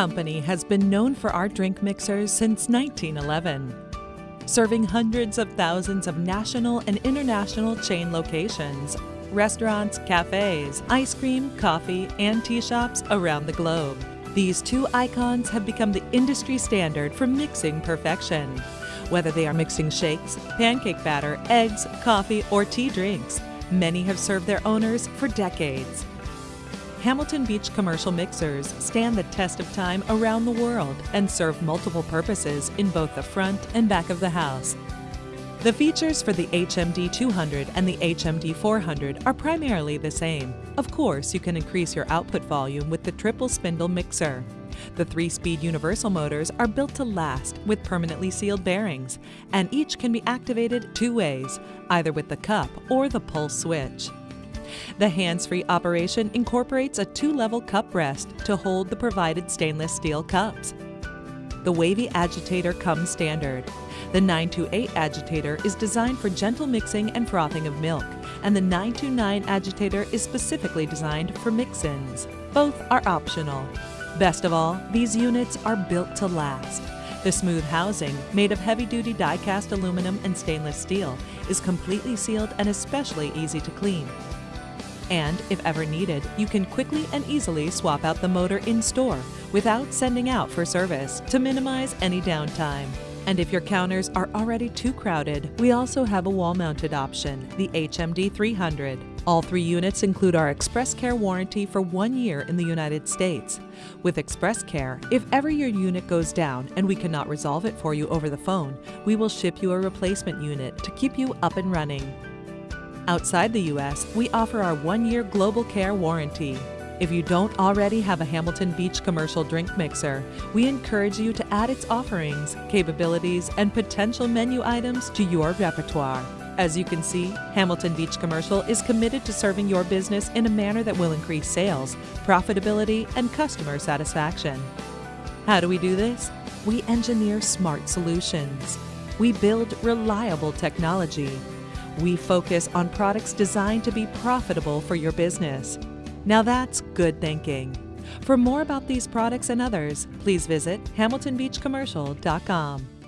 company has been known for our drink mixers since 1911, serving hundreds of thousands of national and international chain locations, restaurants, cafes, ice cream, coffee, and tea shops around the globe. These two icons have become the industry standard for mixing perfection. Whether they are mixing shakes, pancake batter, eggs, coffee, or tea drinks, many have served their owners for decades. Hamilton Beach commercial mixers stand the test of time around the world and serve multiple purposes in both the front and back of the house. The features for the HMD 200 and the HMD 400 are primarily the same. Of course, you can increase your output volume with the triple spindle mixer. The three-speed universal motors are built to last with permanently sealed bearings, and each can be activated two ways, either with the cup or the pulse switch. The hands-free operation incorporates a two-level cup rest to hold the provided stainless steel cups. The wavy agitator comes standard. The 928 agitator is designed for gentle mixing and frothing of milk, and the 929 agitator is specifically designed for mix-ins. Both are optional. Best of all, these units are built to last. The smooth housing, made of heavy-duty die-cast aluminum and stainless steel, is completely sealed and especially easy to clean. And if ever needed, you can quickly and easily swap out the motor in store without sending out for service to minimize any downtime. And if your counters are already too crowded, we also have a wall-mounted option, the HMD 300. All three units include our Express Care warranty for one year in the United States. With Express Care, if ever your unit goes down and we cannot resolve it for you over the phone, we will ship you a replacement unit to keep you up and running. Outside the U.S., we offer our one-year Global Care warranty. If you don't already have a Hamilton Beach commercial drink mixer, we encourage you to add its offerings, capabilities, and potential menu items to your repertoire. As you can see, Hamilton Beach Commercial is committed to serving your business in a manner that will increase sales, profitability, and customer satisfaction. How do we do this? We engineer smart solutions. We build reliable technology. We focus on products designed to be profitable for your business. Now that's good thinking. For more about these products and others, please visit hamiltonbeachcommercial.com.